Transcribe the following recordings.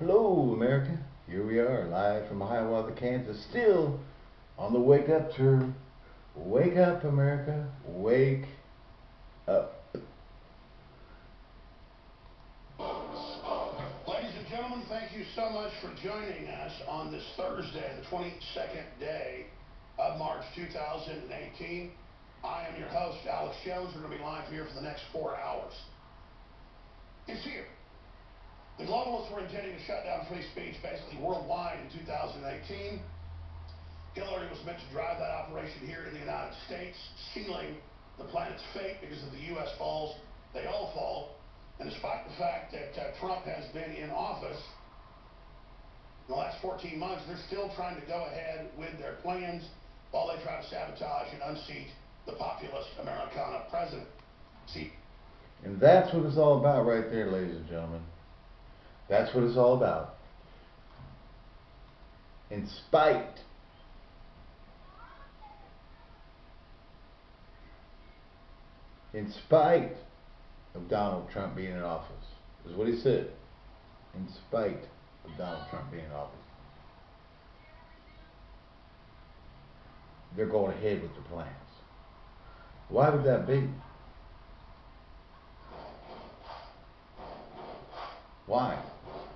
Hello, America. Here we are, live from Hiawatha, Kansas, still on the wake up tour. Wake up, America. Wake up. Ladies and gentlemen, thank you so much for joining us on this Thursday, the 22nd day of March 2018. I am your host, Alex Jones. We're going to be live here for the next four hours. It's here. The globalists were intending to shut down free speech basically worldwide in 2018. Hillary was meant to drive that operation here in the United States, sealing the planet's fate because if the U.S. falls, they all fall. And despite the fact that uh, Trump has been in office in the last 14 months, they're still trying to go ahead with their plans while they try to sabotage and unseat the populist Americana president. See, And that's what it's all about right there, ladies and gentlemen. That's what it's all about. In spite in spite of Donald Trump being in office, is what he said. In spite of Donald Trump being in office. They're going ahead with their plans. Why would that be? Why?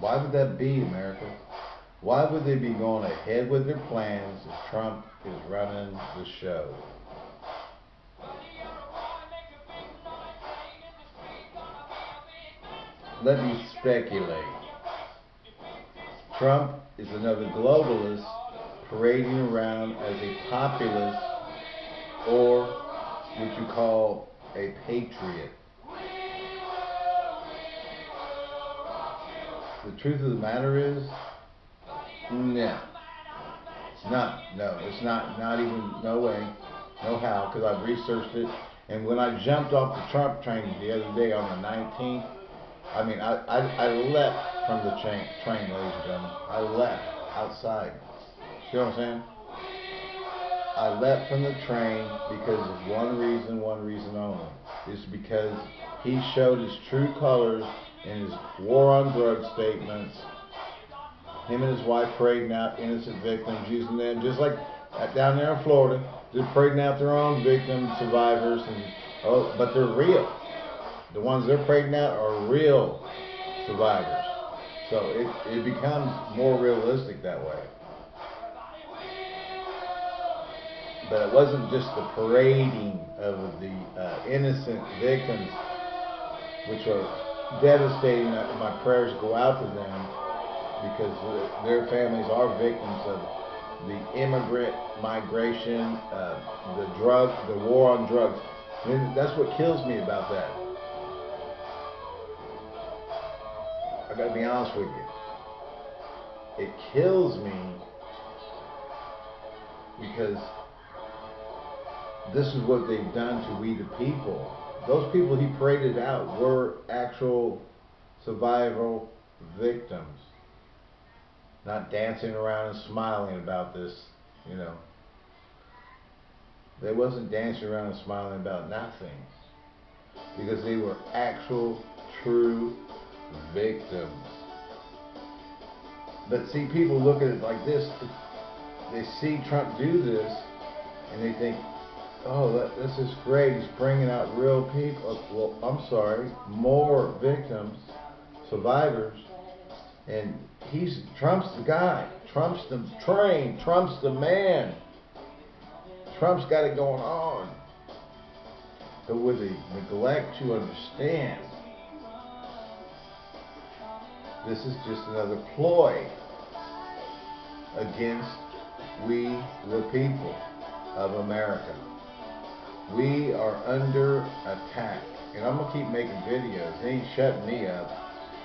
Why would that be, America? Why would they be going ahead with their plans if Trump is running the show? Let me speculate. Trump is another globalist parading around as a populist or what you call a patriot. The truth of the matter is, mm, no. No, no, it's not, not even, no way, no how, because I've researched it. And when I jumped off the Trump train the other day on the 19th, I mean, I, I, I left from the train, train, ladies and gentlemen. I left outside. See what I'm saying? I left from the train because of one reason, one reason only. Is because he showed his true colors in his war on drugs statements. Him and his wife parading out innocent victims, using them just like down there in Florida, just parading out their own victims, survivors, and oh, but they're real. The ones they're parading out are real survivors. So it, it becomes more realistic that way. But it wasn't just the parading of the uh, innocent victims, which are devastating. My prayers go out to them because their families are victims of the immigrant migration, uh, the drug, the war on drugs. And that's what kills me about that. I gotta be honest with you. It kills me because this is what they've done to we the people. Those people he paraded out were actual survival victims. Not dancing around and smiling about this, you know. They wasn't dancing around and smiling about nothing. Because they were actual, true victims. But see, people look at it like this. They see Trump do this, and they think, oh, that, this is great. He's bringing out real people. Well, I'm sorry, more victims, survivors, and he's Trump's the guy. Trump's the train. Trump's the man. Trump's got it going on. But with the neglect to understand, this is just another ploy against we the people of America. We are under attack. And I'm going to keep making videos. They ain't shutting me up.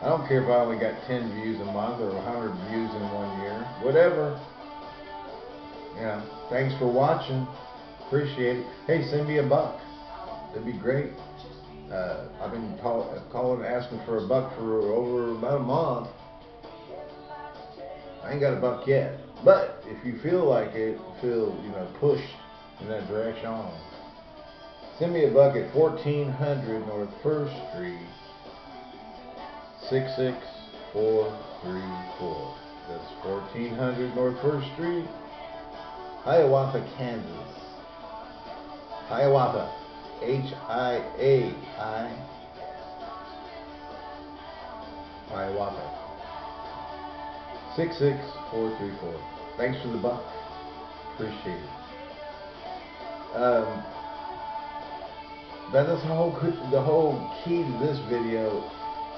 I don't care if I only got 10 views a month or 100 views in one year. Whatever. Yeah. Thanks for watching. Appreciate it. Hey, send me a buck. That'd be great. Uh, I've been call, calling asking for a buck for over about a month. I ain't got a buck yet. But if you feel like it, feel, you know, pushed in that direction, send me a buck at 1400 North 1st Street, 66434. That's 1400 North 1st Street, Hiawatha, Kansas. Hiawatha. H I A I. Hiawatha. 66434. Thanks for the buck. Appreciate it. Um, but that's the whole the whole key to this video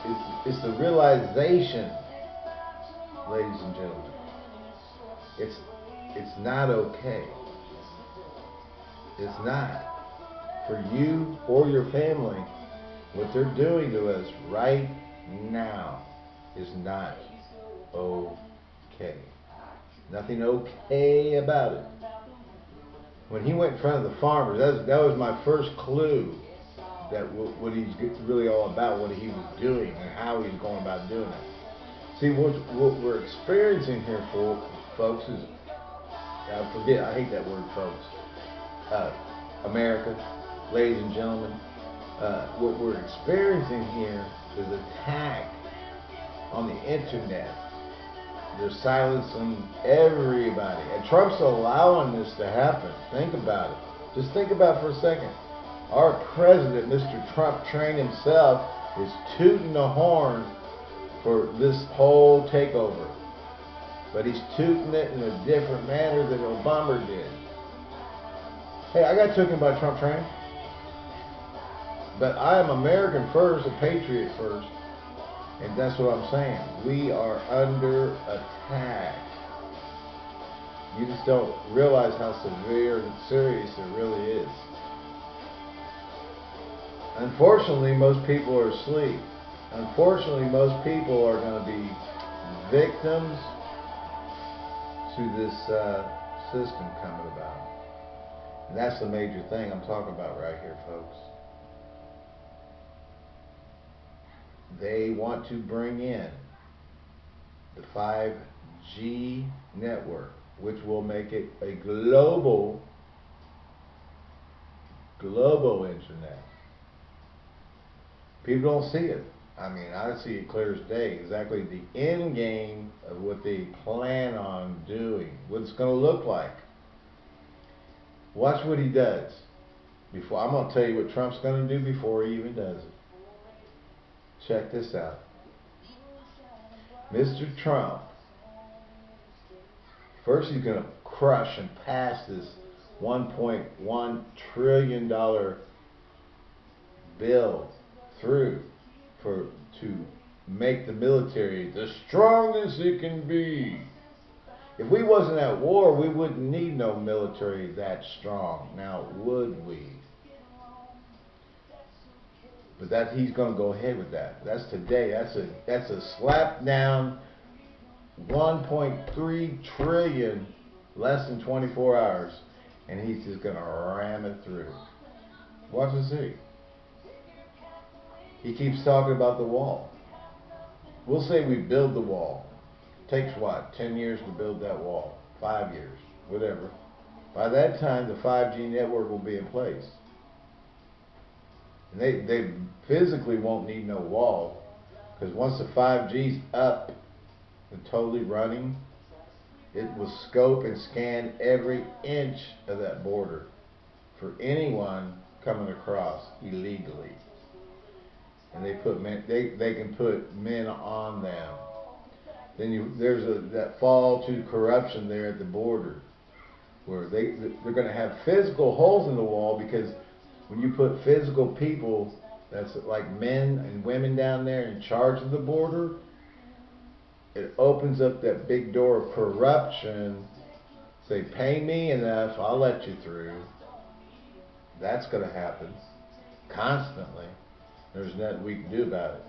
is is the realization, ladies and gentlemen. It's it's not okay. It's not for you or your family. What they're doing to us right now is not okay. Nothing okay about it. When he went in front of the farmers, that was, that was my first clue that what he's really all about, what he was doing, and how he's going about doing it. See, what, what we're experiencing here, for, folks, is I forget, I hate that word, folks. Uh, America, ladies and gentlemen, uh, what we're experiencing here is attack on the internet. They're silencing everybody. And Trump's allowing this to happen. Think about it. Just think about it for a second. Our president, Mr. Trump, trained himself, is tooting the horn for this whole takeover. But he's tooting it in a different manner than Obama did. Hey, I got taken by Trump train. But I am American first, a patriot first. And that's what I'm saying. We are under attack. You just don't realize how severe and serious it really is. Unfortunately, most people are asleep. Unfortunately, most people are going to be victims to this uh, system coming about. And that's the major thing I'm talking about right here, folks. They want to bring in the 5G network, which will make it a global, global internet. People don't see it. I mean, I see it clear as day. Exactly the end game of what they plan on doing, what it's going to look like. Watch what he does. Before I'm going to tell you what Trump's going to do before he even does it. Check this out. Mr. Trump, first he's going to crush and pass this $1.1 trillion bill through for to make the military the strongest it can be. If we wasn't at war, we wouldn't need no military that strong. Now, would we? But that he's going to go ahead with that. That's today. That's a that's a slap down 1.3 trillion less than 24 hours and he's just going to ram it through. Watch and see. He keeps talking about the wall. We'll say we build the wall. Takes what? 10 years to build that wall. 5 years. Whatever. By that time, the 5G network will be in place. And they, they physically won't need no wall. Because once the 5G's up and totally running, it will scope and scan every inch of that border for anyone coming across illegally and they put men, they they can put men on them. Then you there's a that fall to corruption there at the border, where they they're going to have physical holes in the wall because when you put physical people that's like men and women down there in charge of the border, it opens up that big door of corruption. Say, pay me enough, I'll let you through. That's going to happen constantly. There's nothing we can do about it.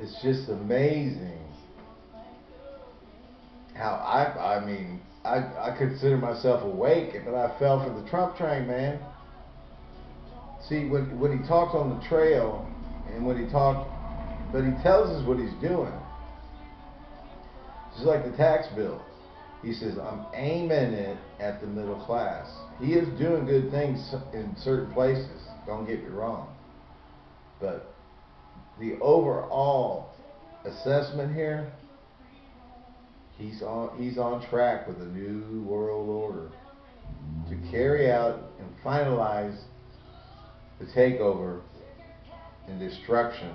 It's just amazing how I, I mean, I, I consider myself awake, but I fell for the Trump train, man. See, when, when he talks on the trail, and when he talks, but he tells us what he's doing. Just like the tax bill. He says, I'm aiming it at the middle class. He is doing good things in certain places, don't get me wrong. But the overall assessment here, he's on he's on track with a new world order to carry out and finalize the takeover and destruction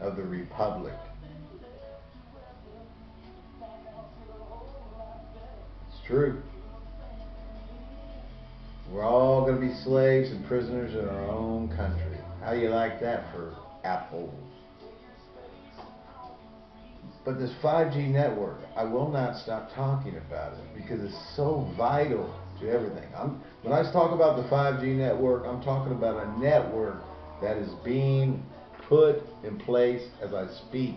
of the republic. It's true. We're all going to be slaves and prisoners in our own country. How do you like that for apples? But this 5G network, I will not stop talking about it because it's so vital to everything. I'm, when I talk about the 5G network, I'm talking about a network that is being put in place as I speak.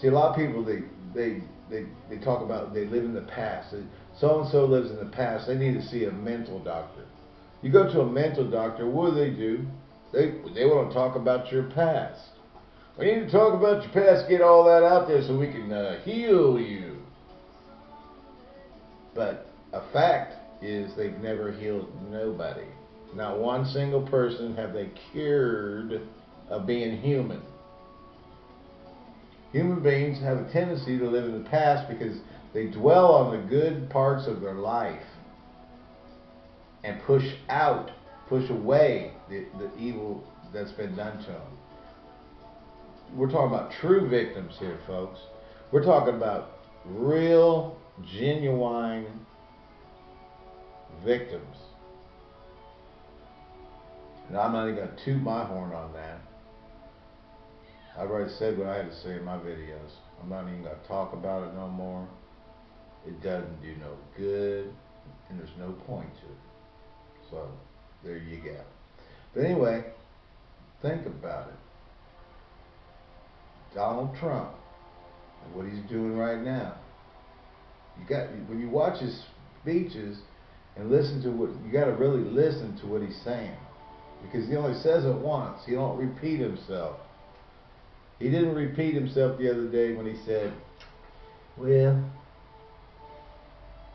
See, a lot of people they they they, they talk about they live in the past. So and so lives in the past. They need to see a mental doctor. You go to a mental doctor. What do they do? They they want to talk about your past. We need to talk about your past. Get all that out there so we can uh, heal you. But a fact is they've never healed nobody. Not one single person have they cured of being human. Human beings have a tendency to live in the past because they dwell on the good parts of their life and push out, push away the, the evil that's been done to them. We're talking about true victims here, folks. We're talking about real, genuine victims. And I'm not even going to toot my horn on that. I've already said what I had to say in my videos. I'm not even going to talk about it no more. It doesn't do no good, and there's no point to it. So, there you go. But anyway, think about it. Donald Trump and what he's doing right now. You got when you watch his speeches and listen to what you got to really listen to what he's saying because he only says it once. He don't repeat himself. He didn't repeat himself the other day when he said, "Well,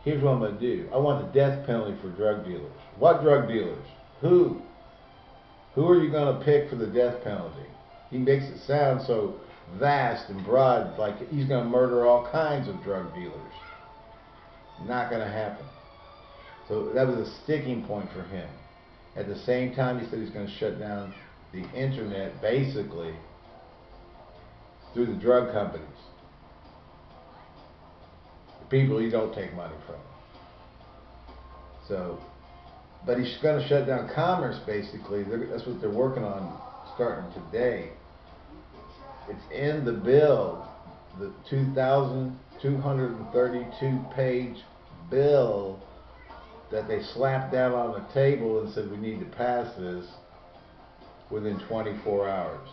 here's what I'm going to do. I want the death penalty for drug dealers. What drug dealers? Who? Who are you going to pick for the death penalty?" He makes it sound so vast and broad, like he's going to murder all kinds of drug dealers. Not going to happen. So that was a sticking point for him. At the same time, he said he's going to shut down the internet, basically, through the drug companies. The people you don't take money from. So, but he's going to shut down commerce, basically. That's what they're working on starting today. It's in the bill, the 2,232 page bill that they slapped down on the table and said we need to pass this within 24 hours.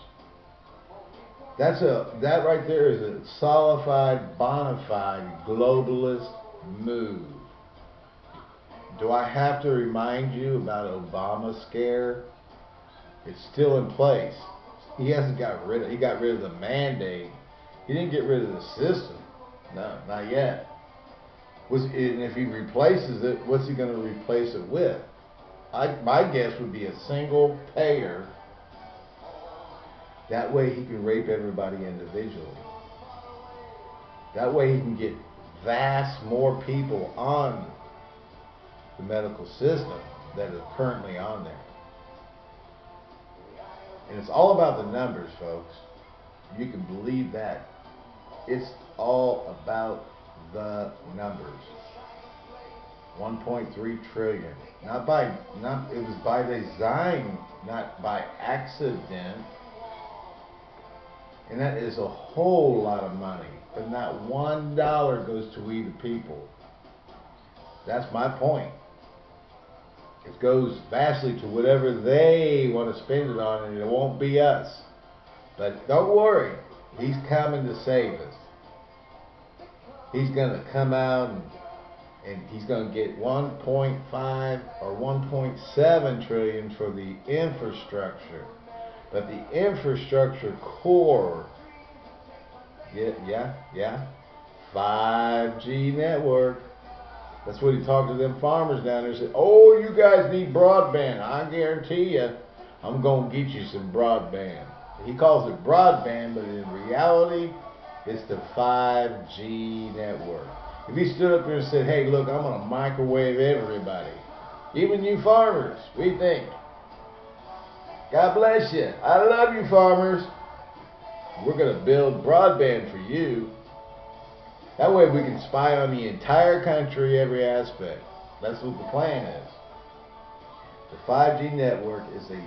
That's a that right there is a solidified, bona fide globalist move. Do I have to remind you about Obama scare? It's still in place. He hasn't got rid of. He got rid of the mandate. He didn't get rid of the system. No, not yet. And if he replaces it, what's he going to replace it with? I, my guess would be a single payer. That way he can rape everybody individually. That way he can get vast more people on the medical system that are currently on there. And it's all about the numbers, folks. You can believe that. It's all about the numbers. 1.3 trillion. Not by not it was by design, not by accident. And that is a whole lot of money. But not one dollar goes to we the people. That's my point. It goes vastly to whatever they want to spend it on, and it won't be us. But don't worry, he's coming to save us. He's going to come out and, and he's going to get 1.5 or 1.7 trillion for the infrastructure. But the infrastructure core, yeah, yeah, yeah, 5G network. That's what he talked to them farmers down there. Said, "Oh, you guys need broadband. I guarantee you, I'm gonna get you some broadband." He calls it broadband, but in reality, it's the 5G network. If he stood up there and said, "Hey, look, I'm gonna microwave everybody, even you farmers," we think. God bless you. I love you, farmers. We're gonna build broadband for you. That way we can spy on the entire country, every aspect. That's what the plan is. The 5G network is a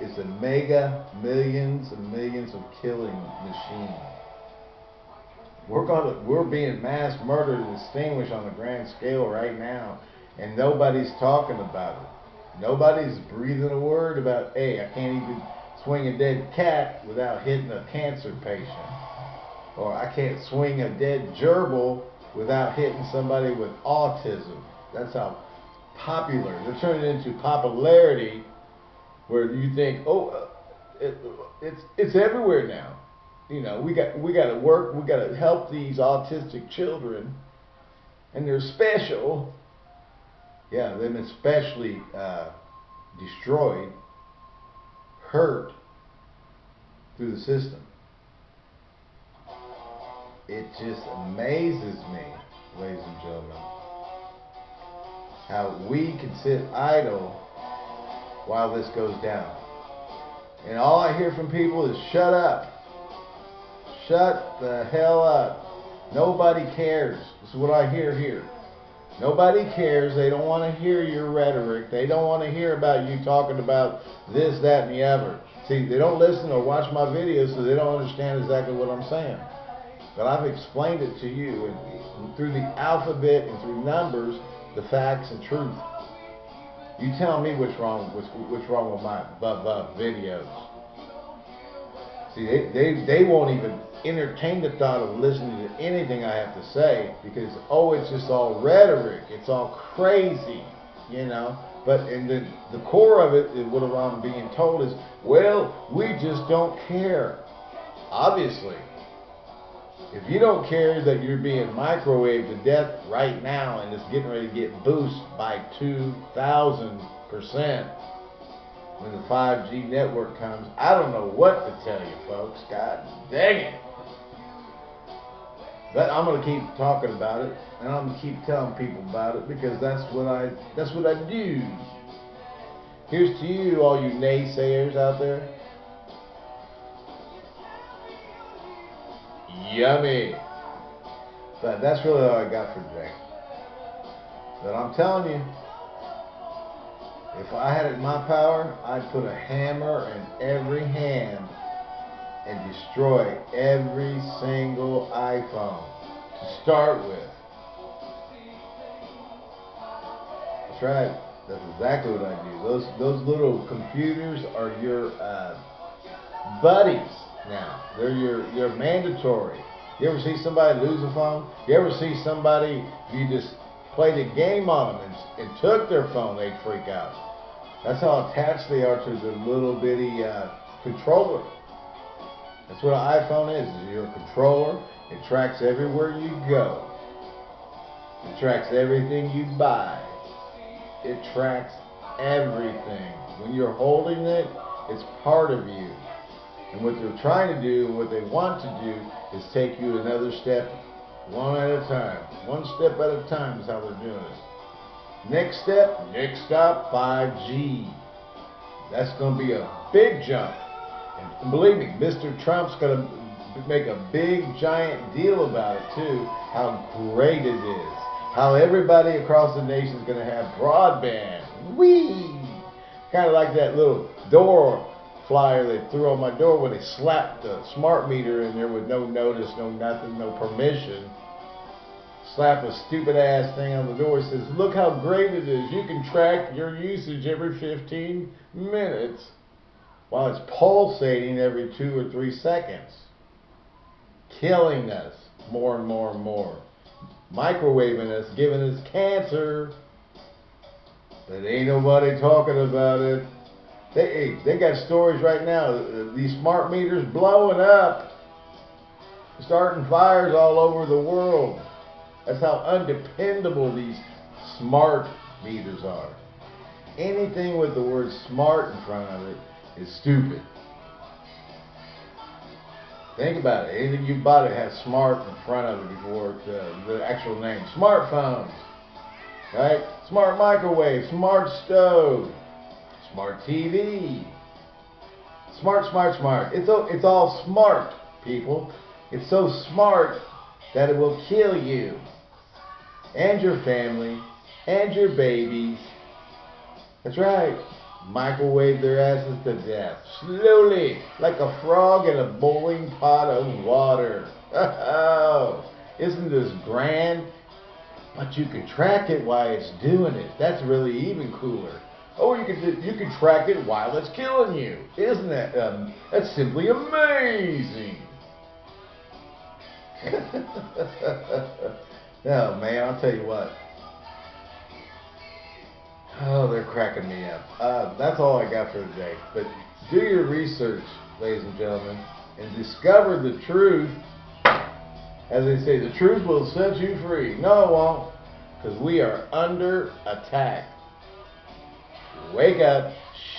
is a mega millions and millions of killing machine. We're gonna we're being mass murdered and extinguished on a grand scale right now, and nobody's talking about it. Nobody's breathing a word about, hey, I can't even swing a dead cat without hitting a cancer patient or I can't swing a dead gerbil without hitting somebody with autism. That's how popular. They're turning into popularity where you think, oh, uh, it, it's it's everywhere now. You know, we got we got to work. We got to help these autistic children, and they're special. Yeah, them especially uh, destroyed, hurt through the system it just amazes me, ladies and gentlemen, how we can sit idle while this goes down. And all I hear from people is shut up. Shut the hell up. Nobody cares. This is what I hear here. Nobody cares. They don't want to hear your rhetoric. They don't want to hear about you talking about this, that, and the other. See, they don't listen or watch my videos, so they don't understand exactly what I'm saying. But I've explained it to you and, and through the alphabet and through numbers, the facts and truth. You tell me what's wrong what's, what's wrong with my buh, buh videos. See, they, they, they won't even entertain the thought of listening to anything I have to say because, oh, it's just all rhetoric. It's all crazy, you know. But in the, the core of it, what I'm being told is, well, we just don't care. Obviously, if you don't care that you're being microwaved to death right now and it's getting ready to get boosted by 2,000% when the 5G network comes, I don't know what to tell you, folks. God dang it. But I'm going to keep talking about it, and I'm going to keep telling people about it because that's what I that's what I do. Here's to you, all you naysayers out there. Yummy. But that's really all I got for today. But I'm telling you, if I had it in my power, I'd put a hammer in every hand and destroy every single iPhone to start with. That's right. That's exactly what I do. Those those little computers are your uh, buddies now. They're your, your mandatory. You ever see somebody lose a phone? You ever see somebody, you just played a game on them and, and took their phone, they'd freak out. That's how attached they are to the little bitty uh, controller. That's what an iPhone is. It's your controller. It tracks everywhere you go. It tracks everything you buy. It tracks everything. When you're holding it, it's part of you. And what they're trying to do, what they want to do, is take you another step, one at a time. One step at a time is how they're doing it. Next step, next stop, 5G. That's going to be a big jump. And believe me, Mr. Trump's going to make a big, giant deal about it, too, how great it is. How everybody across the nation is going to have broadband. Whee! Kind of like that little door flyer they threw on my door when they slapped the smart meter in there with no notice, no nothing, no permission. Slapped a stupid ass thing on the door. It says, look how great it is. You can track your usage every 15 minutes while it's pulsating every two or three seconds. Killing us more and more and more. Microwaving us, giving us cancer. But ain't nobody talking about it. They, they got stories right now. These smart meters blowing up. starting fires all over the world. That's how undependable these smart meters are. Anything with the word smart in front of it is stupid. Think about it. Anything you bought it has smart in front of it before the, the actual name. Smartphones, right? Smart microwave, smart stove, smart TV. Smart, smart, smart. It's all, it's all smart, people. It's so smart that it will kill you and your family and your babies. That's right. Microwave their asses to death. Slowly, like a frog in a boiling pot of water. Oh, isn't this grand? But you can track it while it's doing it. That's really even cooler. Oh, you can you can track it while it's killing you. Isn't that um, that's simply amazing? no, man, I'll tell you what. Oh, they're cracking me up. Uh, that's all I got for today. But do your research, ladies and gentlemen, and discover the truth. As they say, the truth will set you free. No, it won't, because we are under attack. Wake up,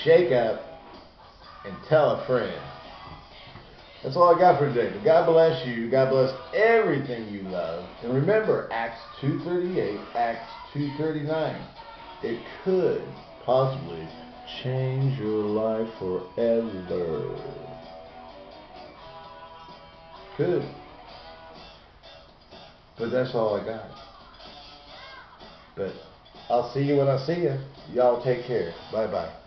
shake up, and tell a friend. That's all I got for today. But God bless you. God bless everything you love. And remember, Acts 2.38, Acts 2.39. It could possibly change your life forever. Could. But that's all I got. But I'll see you when I see you. Y'all take care. Bye bye.